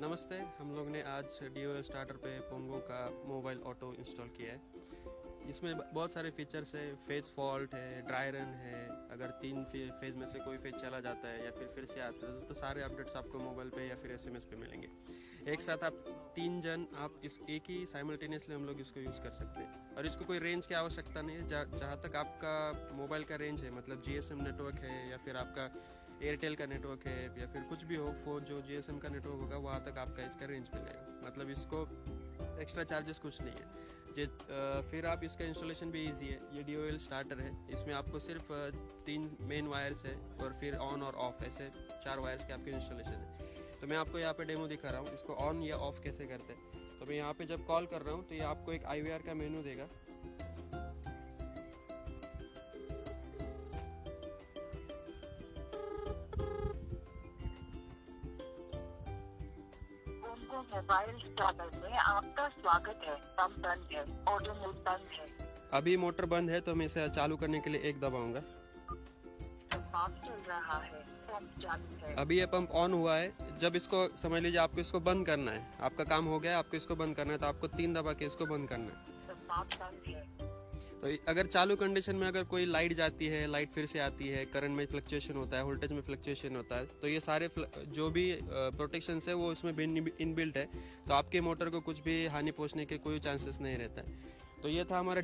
नमस्ते, हम लोग ने आज डी स्टार्टर पे पोंगो का मोबाइल ऑटो इंस्टॉल किया है। इसमें बहुत सारे फीचर्स है, फ़ेज़ फॉल्ट है, ड्राई रन है, अगर तीन फ़ेज़ में से कोई फ़ेज़ चला जाता है या फिर फिर से आता है तो सारे अपडेट्स आपको मोबाइल पे या फिर एसएमएस पे मिलेंगे। एक साथ आप तीन जन, आप इस एक ही साइमल्टेनियसली हम लोग इसको यूज़ कर सकते हैं। और इसको कोई रेंज की आवश्यकता नहीं है, जहाँ तक आपका मोबाइल का रेंज है मतलब जीएसएम नेटवर्क है या फिर आपका एयरटेल का नेटवर्क है, या फिर कुछ भी हो फ़ोन जो जी का नेटवर्क होगा, वहाँ तक आपका इसका रेंज मिलेगा। मतलब इसको एक्स्ट्रा चार्जेस कुछ नहीं है। जे फिर आप इसका इंस्टॉलेशन भी इजी है। ये डीओएल स्टार्टर है। इसमें आपको सिर्फ़ तीन मेन वायर्स है, और फिर ऑन और ऑफ़ ऐसे चार वायर्स के आपके इंस्टॉलेशन है। तो मैं आपको यहाँ पे डेमो दिखा रहा हूँ। इसको ऑन या ऑफ़ कैसे करते हैं? तो मैं यहाँ पे जब कॉल कर रहा हूँ तो ये आपको एक आईवीआर का मेनू देगा। मोबाइल स्टार्टर में आपका स्वागत है। पंप बंद है ऑटो मोड बंद है। अभी मोटर बंद है तो मैं इसे चालू करने के लिए एक दबाऊँगा पंप चल रहा है पंप चालू है। अभी ये पंप ऑन हुआ है। जब इसको समझ लीजिए आपको इसको बंद करना है। आपका काम हो गया आपको इसको बंद करना है तो आपको तीन दबा के इसको बंद करना है। अगर चालू कंडीशन में अगर कोई लाइट जाती है लाइट फिर से आती है करंट में फ्लक्चुएशन होता है वोल्टेज में फ्लक्चुएशन होता है तो ये सारे जो भी प्रोटेक्शन है वो उसमें इनबिल्ट है तो आपके मोटर को कुछ भी हानि पहुँचने के कोई चांसेस नहीं रहता है। तो ये था हमारा